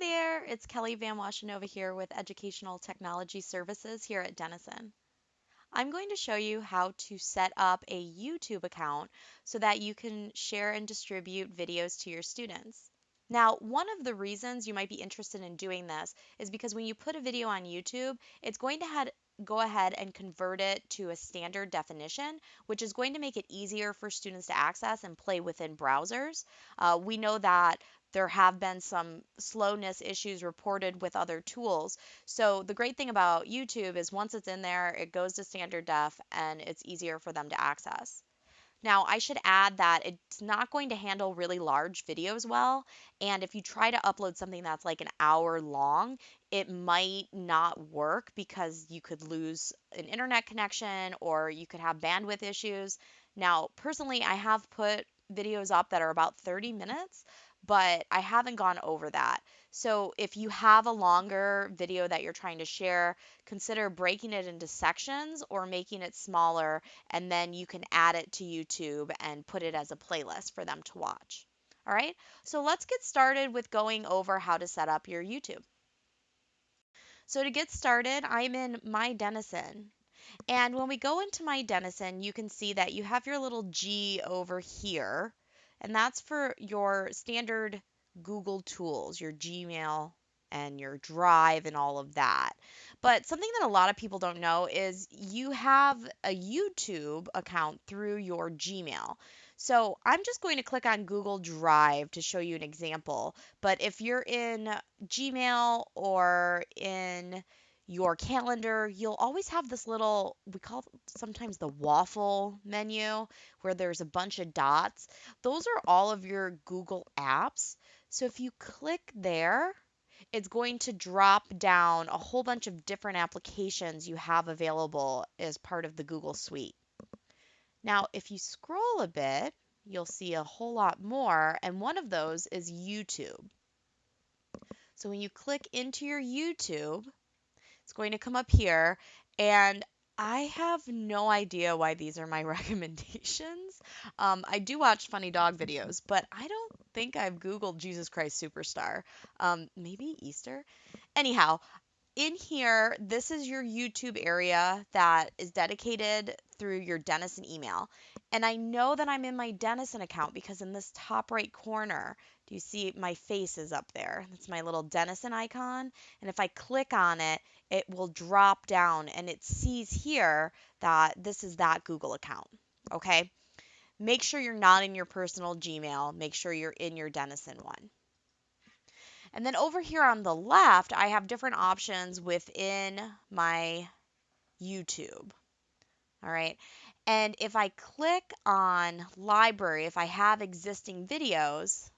There, it's Kelly Van Washenova here with Educational Technology Services here at Denison. I'm going to show you how to set up a YouTube account so that you can share and distribute videos to your students. Now, one of the reasons you might be interested in doing this is because when you put a video on YouTube, it's going to have, go ahead and convert it to a standard definition, which is going to make it easier for students to access and play within browsers. Uh, we know that there have been some slowness issues reported with other tools. So the great thing about YouTube is once it's in there, it goes to standard def and it's easier for them to access. Now, I should add that it's not going to handle really large videos well. And if you try to upload something that's like an hour long, it might not work because you could lose an internet connection or you could have bandwidth issues. Now, personally, I have put videos up that are about 30 minutes, but I haven't gone over that. So if you have a longer video that you're trying to share, consider breaking it into sections or making it smaller, and then you can add it to YouTube and put it as a playlist for them to watch. All right, so let's get started with going over how to set up your YouTube. So to get started, I'm in My Denison. And when we go into My Denison, you can see that you have your little G over here and that's for your standard Google tools, your Gmail and your Drive and all of that. But something that a lot of people don't know is you have a YouTube account through your Gmail. So I'm just going to click on Google Drive to show you an example. But if you're in Gmail or in your calendar, you'll always have this little, we call sometimes the waffle menu, where there's a bunch of dots. Those are all of your Google apps. So if you click there, it's going to drop down a whole bunch of different applications you have available as part of the Google Suite. Now, if you scroll a bit, you'll see a whole lot more, and one of those is YouTube. So when you click into your YouTube, it's going to come up here and I have no idea why these are my recommendations. Um, I do watch funny dog videos, but I don't think I've Googled Jesus Christ Superstar. Um, maybe Easter? Anyhow, in here, this is your YouTube area that is dedicated through your Denison email. And I know that I'm in my Denison account because in this top right corner, do you see my face is up there? That's my little Denison icon. And if I click on it, it will drop down and it sees here that this is that Google account. Okay. Make sure you're not in your personal Gmail. Make sure you're in your Denison one. And then over here on the left, I have different options within my YouTube. All right. And if I click on library, if I have existing videos,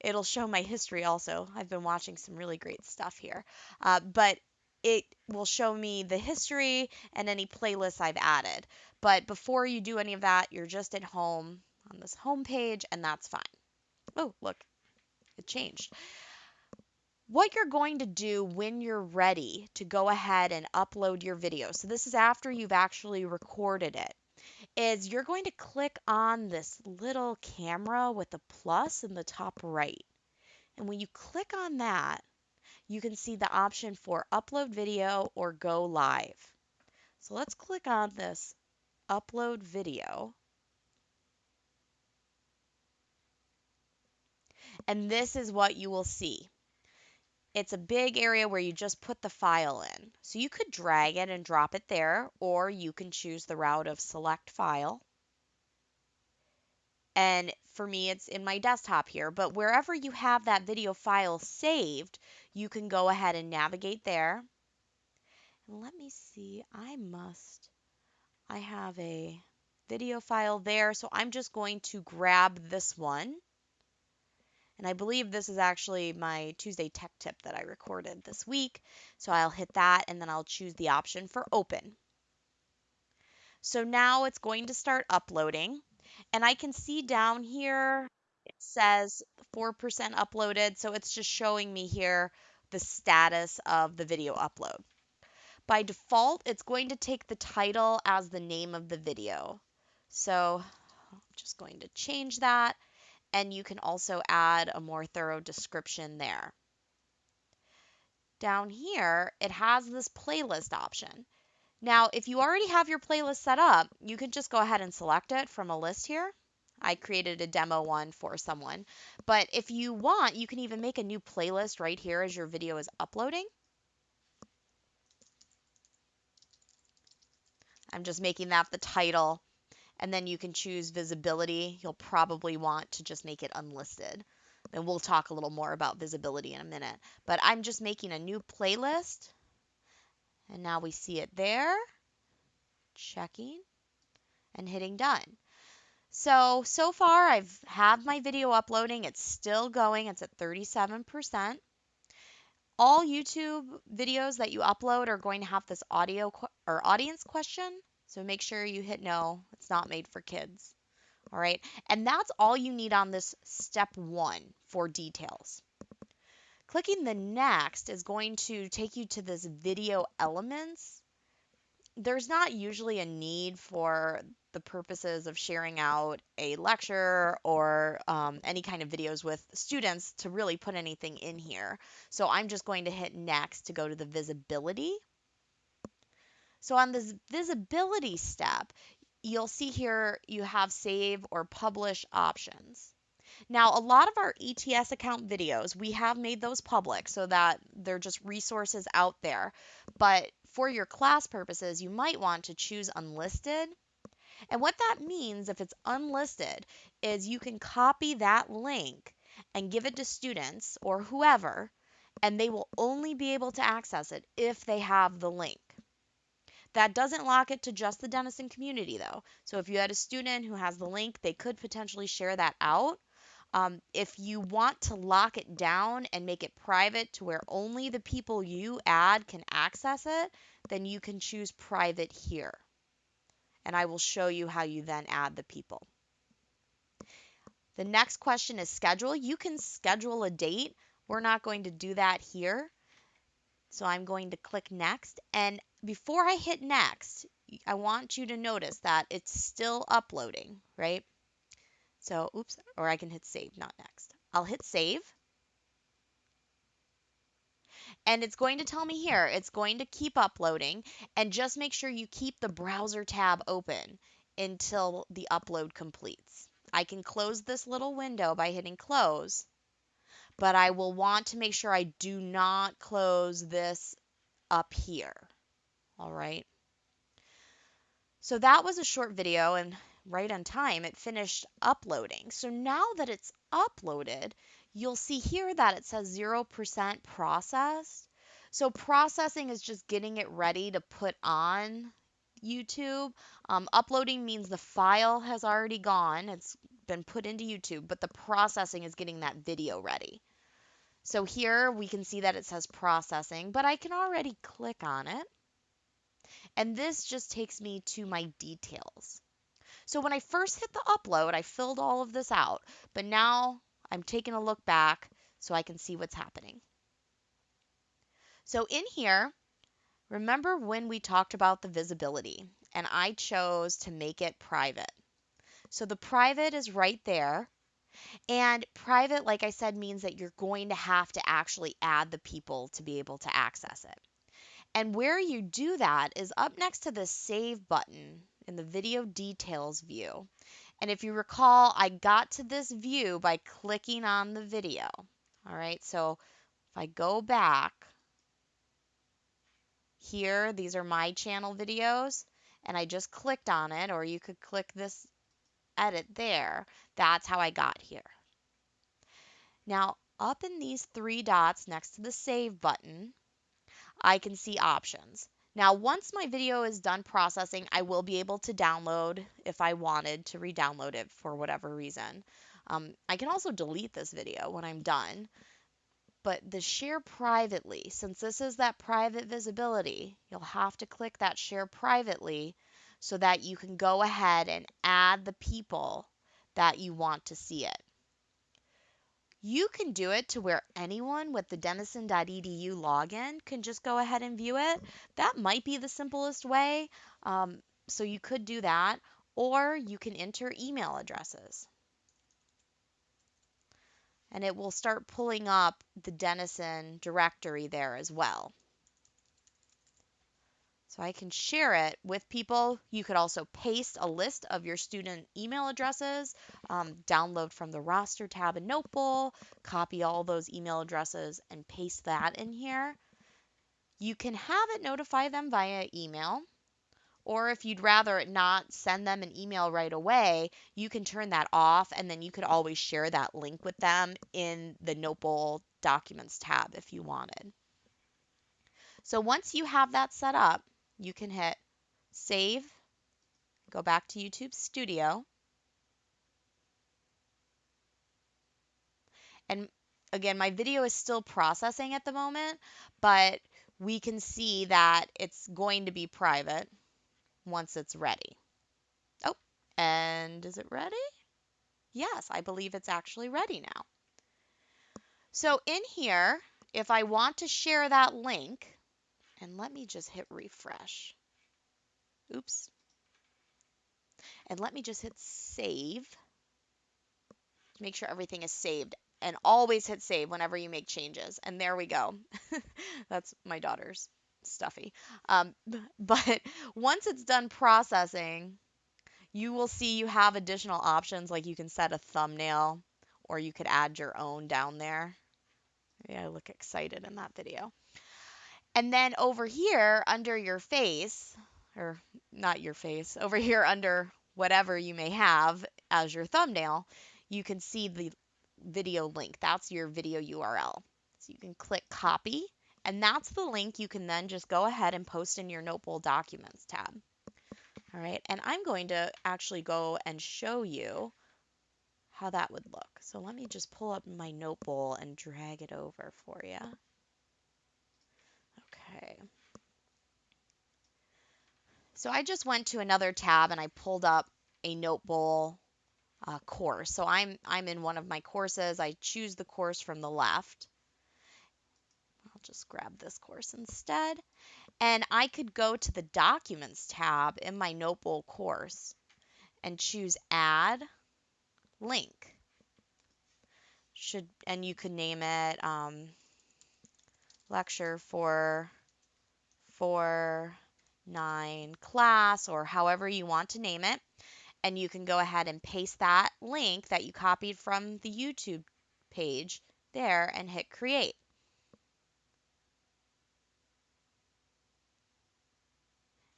it'll show my history also. I've been watching some really great stuff here. Uh, but it will show me the history and any playlists I've added. But before you do any of that, you're just at home on this home page, and that's fine. Oh, look, it changed. What you're going to do when you're ready to go ahead and upload your video, so this is after you've actually recorded it, is you're going to click on this little camera with the plus in the top right. And when you click on that, you can see the option for upload video or go live. So let's click on this upload video. And this is what you will see. It's a big area where you just put the file in. So you could drag it and drop it there, or you can choose the route of select file. And for me, it's in my desktop here, but wherever you have that video file saved, you can go ahead and navigate there. And let me see, I must, I have a video file there, so I'm just going to grab this one and I believe this is actually my Tuesday tech tip that I recorded this week. So I'll hit that and then I'll choose the option for open. So now it's going to start uploading. And I can see down here it says 4% uploaded. So it's just showing me here the status of the video upload. By default, it's going to take the title as the name of the video. So I'm just going to change that and you can also add a more thorough description there. down here, it has this playlist option. Now, if you already have your playlist set up, you can just go ahead and select it from a list here. I created a demo one for someone. But if you want, you can even make a new playlist right here as your video is uploading. I'm just making that the title. And then you can choose visibility. You'll probably want to just make it unlisted. And we'll talk a little more about visibility in a minute. But I'm just making a new playlist. And now we see it there. Checking and hitting done. So, so far I've have my video uploading. It's still going. It's at 37%. All YouTube videos that you upload are going to have this audio or audience question. So make sure you hit no. It's not made for kids. All right. And that's all you need on this step one for details. Clicking the next is going to take you to this video elements. There's not usually a need for the purposes of sharing out a lecture or um, any kind of videos with students to really put anything in here. So I'm just going to hit next to go to the visibility. So on this visibility step, you'll see here you have save or publish options. Now, a lot of our ETS account videos, we have made those public so that they're just resources out there. But for your class purposes, you might want to choose unlisted. And what that means, if it's unlisted, is you can copy that link and give it to students or whoever, and they will only be able to access it if they have the link. That doesn't lock it to just the Denison community, though. So if you had a student who has the link, they could potentially share that out. Um, if you want to lock it down and make it private to where only the people you add can access it, then you can choose private here. And I will show you how you then add the people. The next question is schedule. You can schedule a date. We're not going to do that here. So I'm going to click next. And before I hit next, I want you to notice that it's still uploading, right? So, oops, or I can hit save, not next. I'll hit save. And it's going to tell me here, it's going to keep uploading. And just make sure you keep the browser tab open until the upload completes. I can close this little window by hitting close but I will want to make sure I do not close this up here. All right. So that was a short video and right on time it finished uploading. So now that it's uploaded, you'll see here that it says 0% processed. So processing is just getting it ready to put on YouTube. Um, uploading means the file has already gone. It's been put into YouTube, but the processing is getting that video ready. So here we can see that it says processing, but I can already click on it. And this just takes me to my details. So when I first hit the upload, I filled all of this out, but now I'm taking a look back so I can see what's happening. So in here, remember when we talked about the visibility and I chose to make it private. So the private is right there. And private, like I said, means that you're going to have to actually add the people to be able to access it. And where you do that is up next to the Save button in the Video Details view. And if you recall, I got to this view by clicking on the video. All right, so if I go back here, these are my channel videos, and I just clicked on it, or you could click this edit there. That's how I got here. Now, up in these three dots next to the Save button, I can see options. Now, once my video is done processing, I will be able to download if I wanted to re-download it for whatever reason. Um, I can also delete this video when I'm done. But the share privately, since this is that private visibility, you'll have to click that share privately so that you can go ahead and add the people that you want to see it. You can do it to where anyone with the denison.edu login can just go ahead and view it. That might be the simplest way. Um, so you could do that, or you can enter email addresses. and it will start pulling up the Denison directory there as well. So I can share it with people. You could also paste a list of your student email addresses, um, download from the roster tab in Notebowl, copy all those email addresses and paste that in here. You can have it notify them via email. Or if you'd rather not send them an email right away, you can turn that off and then you could always share that link with them in the Notebowl Documents tab if you wanted. So once you have that set up, you can hit save, go back to YouTube Studio. And again, my video is still processing at the moment, but we can see that it's going to be private once it's ready. Oh, and is it ready? Yes, I believe it's actually ready now. So in here, if I want to share that link, and let me just hit refresh. Oops. And let me just hit save. Make sure everything is saved. And always hit save whenever you make changes. And there we go. That's my daughter's stuffy. Um, but once it's done processing, you will see you have additional options like you can set a thumbnail or you could add your own down there. Yeah, I look excited in that video. And then over here under your face, or not your face, over here under whatever you may have as your thumbnail, you can see the video link. That's your video URL. So you can click copy, and that's the link you can then just go ahead and post in your Notebowl Documents tab. All right, and I'm going to actually go and show you how that would look. So let me just pull up my Notebowl and drag it over for you. Okay. So I just went to another tab and I pulled up a Notebowl uh, course. So I'm I'm in one of my courses. I choose the course from the left. I'll just grab this course instead. And I could go to the Documents tab in my Notebowl course and choose Add Link. Should and you could name it um, lecture for four, nine class or however you want to name it. And you can go ahead and paste that link that you copied from the YouTube page there and hit create.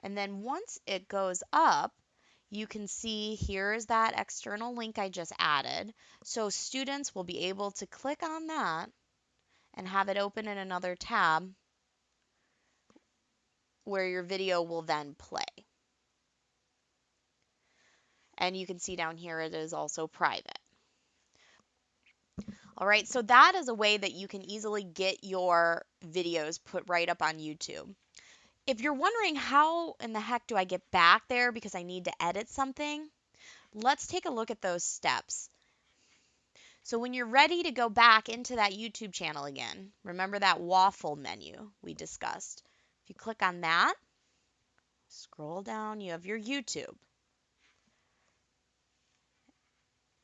And then once it goes up, you can see here is that external link I just added. So students will be able to click on that and have it open in another tab where your video will then play. And you can see down here it is also private. All right, so that is a way that you can easily get your videos put right up on YouTube. If you're wondering how in the heck do I get back there because I need to edit something, let's take a look at those steps. So when you're ready to go back into that YouTube channel again, remember that waffle menu we discussed. If you click on that, scroll down, you have your YouTube.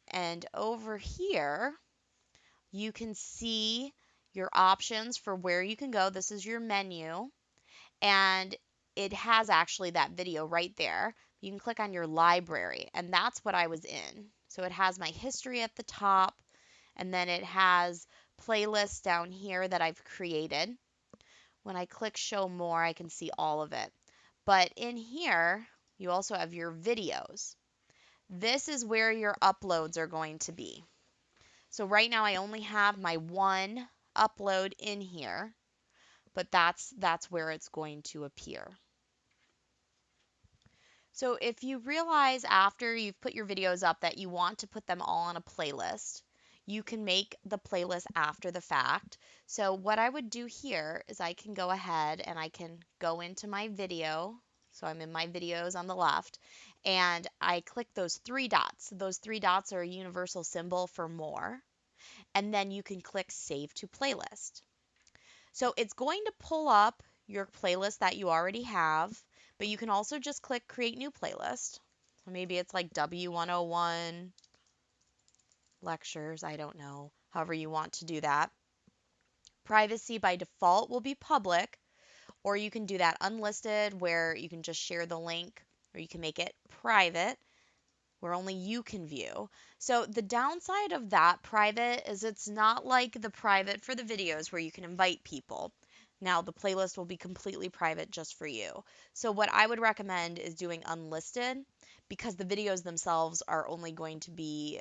And over here, you can see your options for where you can go. This is your menu. And it has actually that video right there. You can click on your library, and that's what I was in. So it has my history at the top, and then it has playlists down here that I've created. When I click show more, I can see all of it. But in here, you also have your videos. This is where your uploads are going to be. So right now I only have my one upload in here, but that's that's where it's going to appear. So if you realize after you've put your videos up that you want to put them all on a playlist, you can make the playlist after the fact. So what I would do here is I can go ahead and I can go into my video. So I'm in my videos on the left and I click those three dots. Those three dots are a universal symbol for more. And then you can click save to playlist. So it's going to pull up your playlist that you already have, but you can also just click create new playlist. So maybe it's like W101 lectures, I don't know. however you want to do that. Privacy by default will be public, or you can do that unlisted where you can just share the link, or you can make it private where only you can view. So the downside of that private is it's not like the private for the videos where you can invite people. Now the playlist will be completely private just for you. So what I would recommend is doing unlisted because the videos themselves are only going to be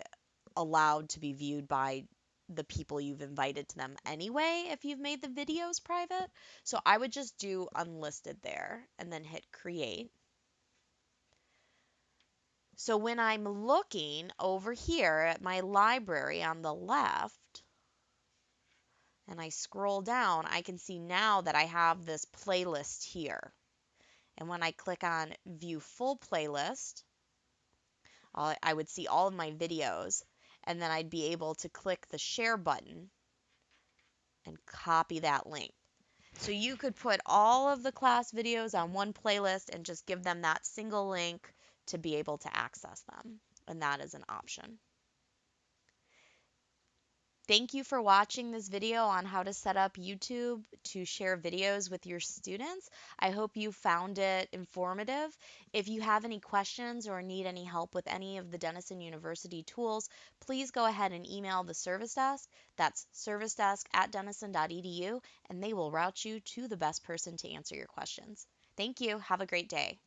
allowed to be viewed by the people you've invited to them anyway if you've made the videos private. So I would just do unlisted there and then hit create. So when I'm looking over here at my library on the left, and I scroll down, I can see now that I have this playlist here. And when I click on View Full Playlist, I would see all of my videos, and then I'd be able to click the Share button and copy that link. So you could put all of the class videos on one playlist and just give them that single link to be able to access them. And that is an option. Thank you for watching this video on how to set up YouTube to share videos with your students. I hope you found it informative. If you have any questions or need any help with any of the Denison University tools, please go ahead and email the service desk. That's servicedesk at denison.edu, and they will route you to the best person to answer your questions. Thank you. Have a great day.